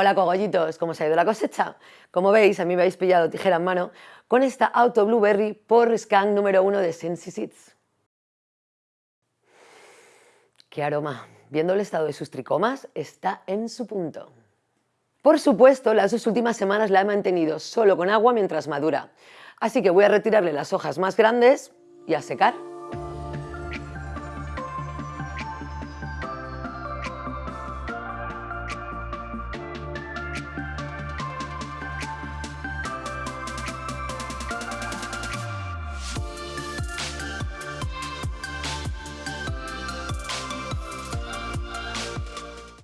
Hola cogollitos, ¿cómo se ha ido la cosecha? Como veis, a mí me habéis pillado tijera en mano con esta Auto Blueberry por scan número 1 de Sensi Seeds. ¡Qué aroma! Viendo el estado de sus tricomas, está en su punto. Por supuesto, las dos últimas semanas la he mantenido solo con agua mientras madura, así que voy a retirarle las hojas más grandes y a secar.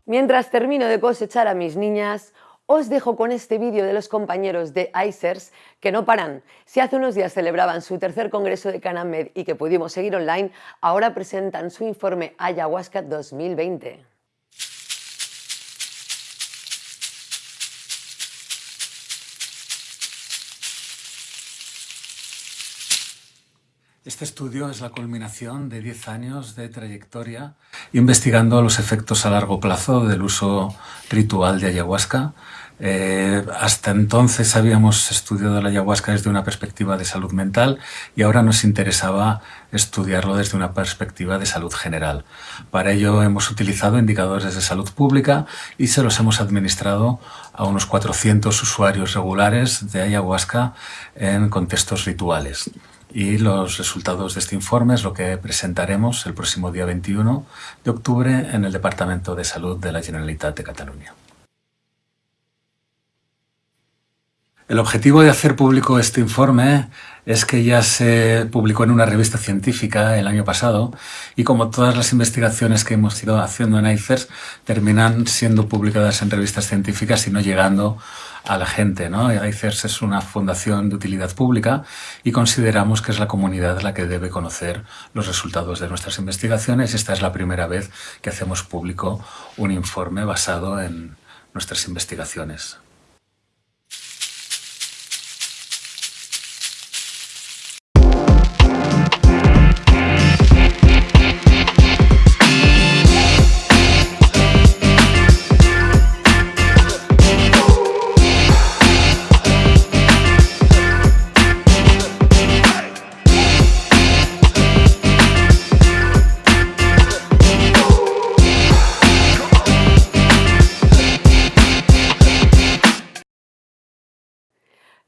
Mientras termino de cosechar a mis niñas, os dejo con este vídeo de los compañeros de ICERS que no paran. Si hace unos días celebraban su tercer congreso de Canamed y que pudimos seguir online, ahora presentan su informe Ayahuasca 2020. Este estudio es la culminación de 10 años de trayectoria investigando los efectos a largo plazo del uso ritual de ayahuasca. Eh, hasta entonces habíamos estudiado la ayahuasca desde una perspectiva de salud mental y ahora nos interesaba estudiarlo desde una perspectiva de salud general. Para ello hemos utilizado indicadores de salud pública y se los hemos administrado a unos 400 usuarios regulares de ayahuasca en contextos rituales y los resultados de este informe es lo que presentaremos el próximo día 21 de octubre en el Departamento de Salud de la Generalitat de Cataluña. El objetivo de hacer público este informe es que ya se publicó en una revista científica el año pasado y como todas las investigaciones que hemos ido haciendo en ICERS terminan siendo publicadas en revistas científicas y no llegando a la gente. ¿no? ICERS es una fundación de utilidad pública y consideramos que es la comunidad la que debe conocer los resultados de nuestras investigaciones. Esta es la primera vez que hacemos público un informe basado en nuestras investigaciones.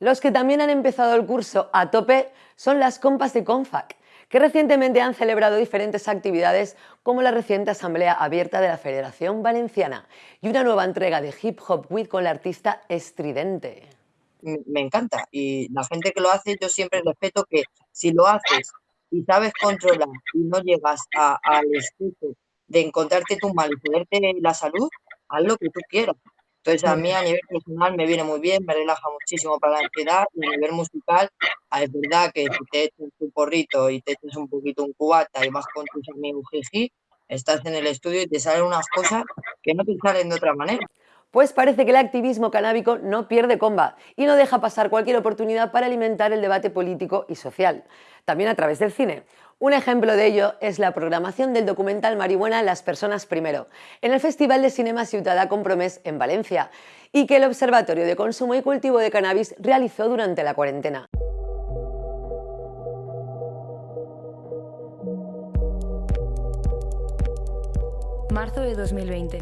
Los que también han empezado el curso a tope son las compas de CONFAC, que recientemente han celebrado diferentes actividades como la reciente Asamblea Abierta de la Federación Valenciana y una nueva entrega de Hip Hop Week con la artista Estridente. Me encanta y la gente que lo hace yo siempre respeto que si lo haces y sabes controlar y no llegas al escudo de encontrarte tu mal y ponerte la salud, haz lo que tú quieras. Entonces, a mí a nivel personal me viene muy bien, me relaja muchísimo para la ansiedad y a nivel musical, ah, es verdad que si te echas tu porrito y te echas un poquito un cubata y vas con tus amigos jiji, estás en el estudio y te salen unas cosas que no te salen de otra manera. Pues parece que el activismo canábico no pierde comba y no deja pasar cualquier oportunidad para alimentar el debate político y social, también a través del cine. Un ejemplo de ello es la programación del documental Marihuana Las Personas Primero, en el Festival de Cinema Ciutada Compromés en Valencia, y que el Observatorio de Consumo y Cultivo de Cannabis realizó durante la cuarentena. Marzo de 2020.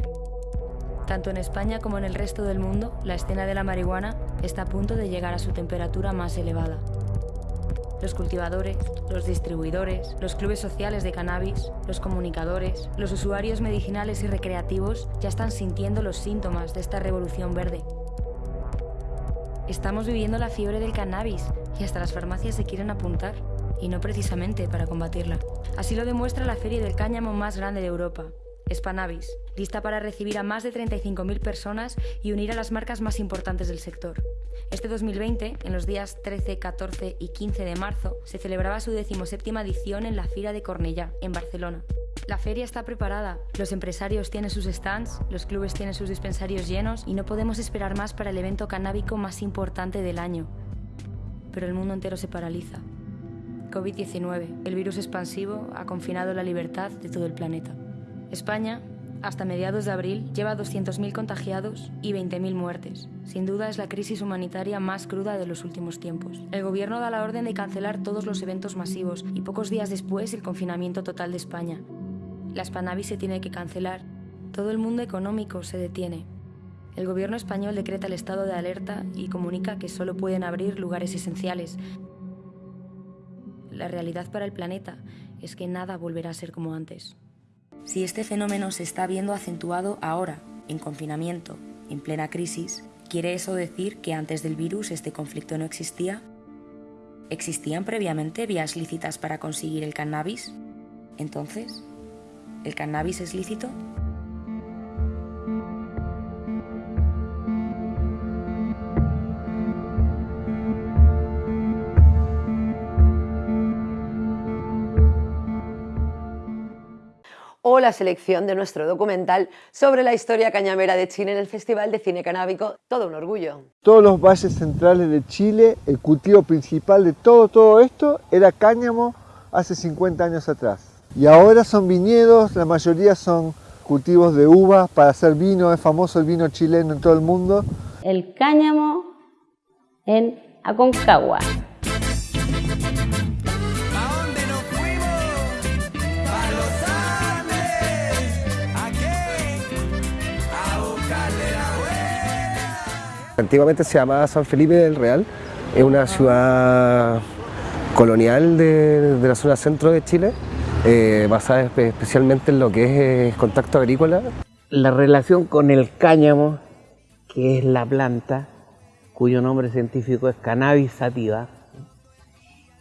Tanto en España como en el resto del mundo, la escena de la marihuana está a punto de llegar a su temperatura más elevada los cultivadores, los distribuidores, los clubes sociales de cannabis, los comunicadores, los usuarios medicinales y recreativos ya están sintiendo los síntomas de esta revolución verde. Estamos viviendo la fiebre del cannabis y hasta las farmacias se quieren apuntar, y no precisamente para combatirla. Así lo demuestra la feria del cáñamo más grande de Europa, Spanavis, lista para recibir a más de 35.000 personas y unir a las marcas más importantes del sector. Este 2020, en los días 13, 14 y 15 de marzo, se celebraba su decimoséptima edición en la Fira de Cornellá, en Barcelona. La feria está preparada, los empresarios tienen sus stands, los clubes tienen sus dispensarios llenos y no podemos esperar más para el evento canábico más importante del año. Pero el mundo entero se paraliza. COVID-19, el virus expansivo, ha confinado la libertad de todo el planeta. España Hasta mediados de abril lleva 200.000 contagiados y 20.000 muertes. Sin duda es la crisis humanitaria más cruda de los últimos tiempos. El gobierno da la orden de cancelar todos los eventos masivos y pocos días después el confinamiento total de España. La Spanavi se tiene que cancelar. Todo el mundo económico se detiene. El gobierno español decreta el estado de alerta y comunica que solo pueden abrir lugares esenciales. La realidad para el planeta es que nada volverá a ser como antes. Si este fenómeno se está viendo acentuado ahora, en confinamiento, en plena crisis, ¿quiere eso decir que antes del virus este conflicto no existía? ¿Existían previamente vías lícitas para conseguir el cannabis? Entonces, ¿el cannabis es lícito? La selección de nuestro documental sobre la historia cañamera de Chile en el Festival de Cine Canábico, todo un orgullo. Todos los valles centrales de Chile, el cultivo principal de todo, todo esto era cáñamo hace 50 años atrás. Y ahora son viñedos, la mayoría son cultivos de uvas para hacer vino, es famoso el vino chileno en todo el mundo. El cáñamo en Aconcagua. Antiguamente se llamaba San Felipe del Real, es una ciudad colonial de, la zona centro de Chile, eh, basada especialmente en lo que es eh, contacto agrícola. La relación con el cáñamo, que es la planta, cuyo nombre científico es cannabis sativa,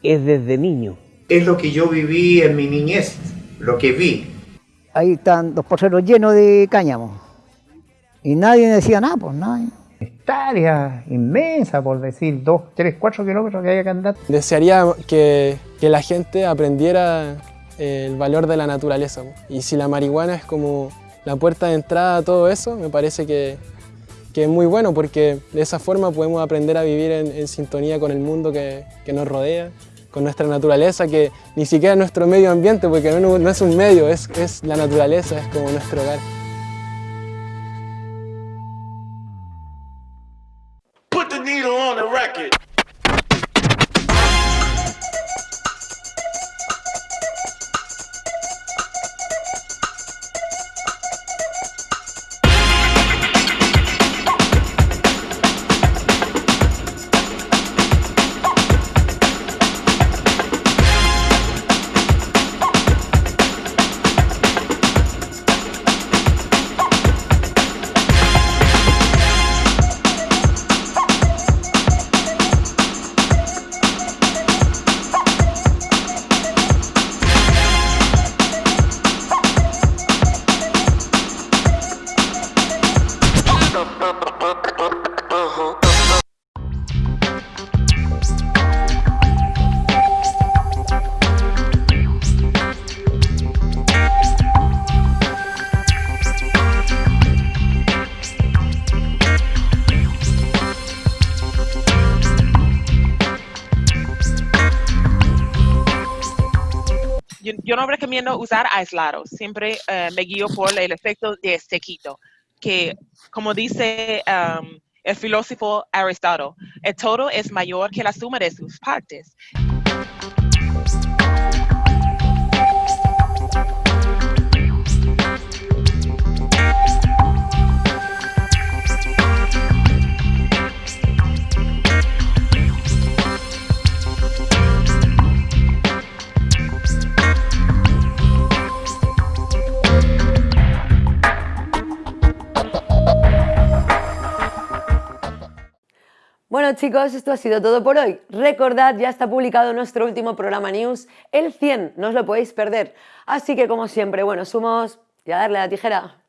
es desde niño. Es lo que yo viví en mi niñez, lo que vi. Ahí están los poseros llenos de cáñamo. Y nadie decía nada, pues nadie hectáreas inmensa, por decir, 2, 3, 4 kilómetros que haya que andar. Desearía que, que la gente aprendiera eh, el valor de la naturaleza. Y si la marihuana es como la puerta de entrada a todo eso, me parece que, que es muy bueno porque de esa forma podemos aprender a vivir en, sintonía con el mundo que, que, nos rodea, con nuestra naturaleza, que ni siquiera es nuestro medio ambiente, porque no, no es un medio, es, es la naturaleza, es como nuestro hogar. need her on the record. Yo no recomiendo usar aislados, siempre eh, me guío por el efecto de sequito, que como dice um, el filósofo Aristóteles, el todo es mayor que la suma de sus partes. Bueno chicos, esto ha sido todo por hoy. Recordad, ya está publicado nuestro último programa News, el 100, no os lo podéis perder. Así que como siempre, bueno, sumos y a darle la tijera.